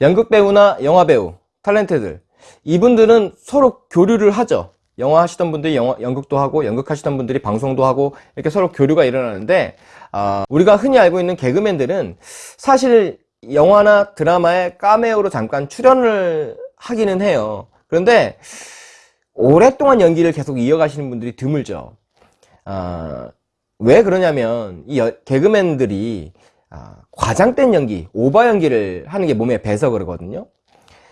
연극 배우나 영화 배우, 탤런트들 이분들은 서로 교류를 하죠. 영화 하시던 분들이 영화, 연극도 하고 연극 하시던 분들이 방송도 하고 이렇게 서로 교류가 일어나는데 어, 우리가 흔히 알고 있는 개그맨들은 사실 영화나 드라마에 까메오로 잠깐 출연을 하기는 해요. 그런데 오랫동안 연기를 계속 이어가시는 분들이 드물죠. 어, 왜 그러냐면 이 여, 개그맨들이 아, 과장된 연기, 오버 연기를 하는 게 몸에 배서 그러거든요.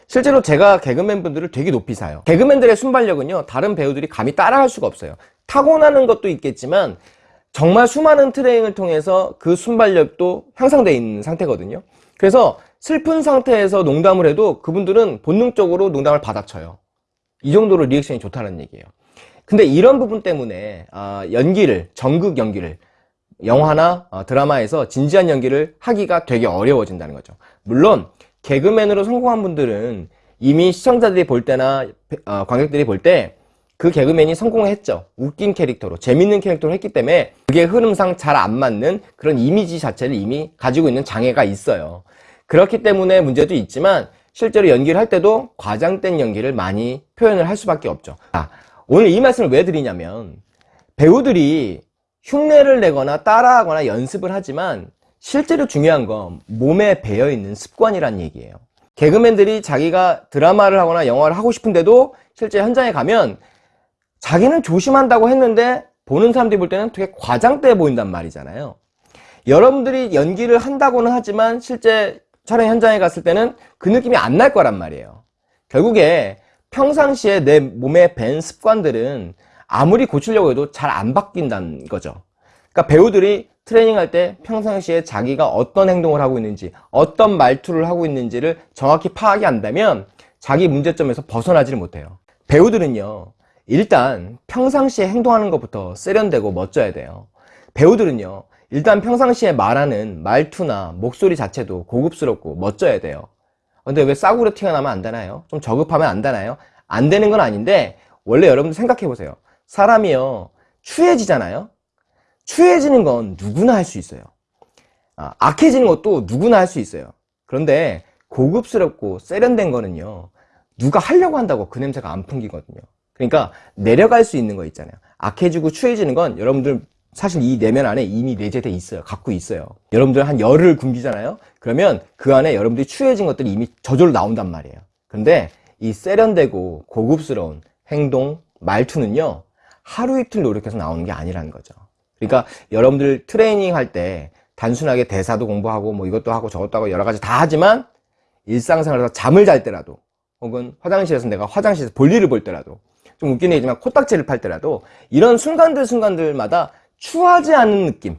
실제로 제가 개그맨 분들을 되게 높이 사요. 개그맨들의 순발력은요, 다른 배우들이 감히 따라할 수가 없어요. 타고나는 것도 있겠지만, 정말 수많은 트레이닝을 통해서 그 순발력도 향상되어 있는 상태거든요. 그래서 슬픈 상태에서 농담을 해도 그분들은 본능적으로 농담을 받아쳐요. 이 정도로 리액션이 좋다는 얘기예요. 근데 이런 부분 때문에 아, 연기를, 전극 연기를 영화나 어, 드라마에서 진지한 연기를 하기가 되게 어려워진다는 거죠. 물론 개그맨으로 성공한 분들은 이미 시청자들이 볼 때나 어, 관객들이 볼 때 그 개그맨이 성공했죠. 웃긴 캐릭터로, 재밌는 캐릭터로 했기 때문에 그게 흐름상 잘 안 맞는 그런 이미지 자체를 이미 가지고 있는 장애가 있어요. 그렇기 때문에 문제도 있지만 실제로 연기를 할 때도 과장된 연기를 많이 표현을 할 수밖에 없죠. 아, 오늘 이 말씀을 왜 드리냐면 배우들이 흉내를 내거나 따라하거나 연습을 하지만 실제로 중요한 건 몸에 배어있는 습관이란 얘기예요. 개그맨들이 자기가 드라마를 하거나 영화를 하고 싶은데도 실제 현장에 가면 자기는 조심한다고 했는데 보는 사람들이 볼 때는 되게 과장돼 보인단 말이잖아요. 여러분들이 연기를 한다고는 하지만 실제 촬영 현장에 갔을 때는 그 느낌이 안 날 거란 말이에요. 결국에 평상시에 내 몸에 밴 습관들은 아무리 고치려고 해도 잘 안 바뀐다는 거죠. 그러니까 배우들이 트레이닝 할 때 평상시에 자기가 어떤 행동을 하고 있는지 어떤 말투를 하고 있는지를 정확히 파악이 안되면 자기 문제점에서 벗어나지를 못해요 배우들은요 일단 평상시에 행동하는 것부터 세련되고 멋져야 돼요 배우들은요 일단 평상시에 말하는 말투나 목소리 자체도 고급스럽고 멋져야 돼요 근데 왜 싸구려 티가 나면 안 되나요? 좀 저급하면 안 되나요? 안 되는 건 아닌데 원래 여러분들 생각해 보세요 사람이요. 추해지잖아요. 추해지는 건 누구나 할 수 있어요. 아, 악해지는 것도 누구나 할 수 있어요. 그런데 고급스럽고 세련된 거는요 누가 하려고 한다고 그 냄새가 안 풍기거든요. 그러니까 내려갈 수 있는 거 있잖아요. 악해지고 추해지는 건 여러분들 사실 이 내면 안에 이미 내재돼 있어요. 갖고 있어요. 여러분들 한 열을 굶기잖아요. 그러면 그 안에 여러분들이 추해진 것들이 이미 저절로 나온단 말이에요. 근데 이 세련되고 고급스러운 행동, 말투는요 하루 이틀 노력해서 나오는 게 아니라는 거죠. 그러니까 여러분들 트레이닝 할 때 단순하게 대사도 공부하고 뭐 이것도 하고 저것도 하고 여러 가지 다 하지만 일상생활에서 잠을 잘 때라도 혹은 화장실에서 내가 화장실에서 볼일을 볼 때라도 좀 웃긴 얘기지만 코딱지를 팔 때라도 이런 순간들 순간들마다 추하지 않은 느낌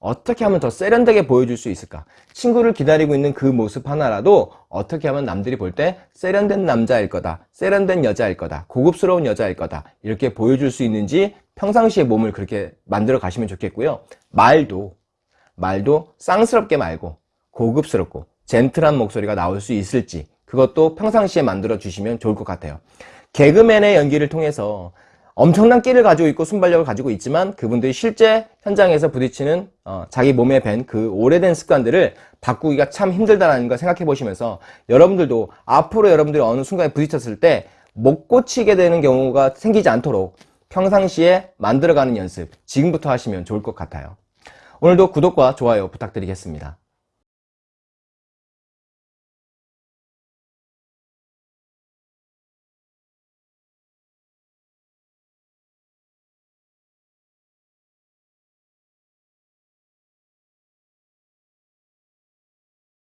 어떻게 하면 더 세련되게 보여줄 수 있을까? 친구를 기다리고 있는 그 모습 하나라도 어떻게 하면 남들이 볼 때 세련된 남자일 거다 세련된 여자일 거다 고급스러운 여자일 거다 이렇게 보여줄 수 있는지 평상시에 몸을 그렇게 만들어 가시면 좋겠고요. 말도 말도 쌍스럽게 말고 고급스럽고 젠틀한 목소리가 나올 수 있을지 그것도 평상시에 만들어 주시면 좋을 것 같아요. 개그맨의 연기를 통해서 엄청난 끼를 가지고 있고 순발력을 가지고 있지만 그분들이 실제 현장에서 부딪히는 어, 자기 몸에 밴 그 오래된 습관들을 바꾸기가 참 힘들다는 걸 생각해 보시면서 여러분들도 앞으로 여러분들이 어느 순간에 부딪혔을 때 못 고치게 되는 경우가 생기지 않도록 평상시에 만들어가는 연습 지금부터 하시면 좋을 것 같아요. 오늘도 구독과 좋아요 부탁드리겠습니다.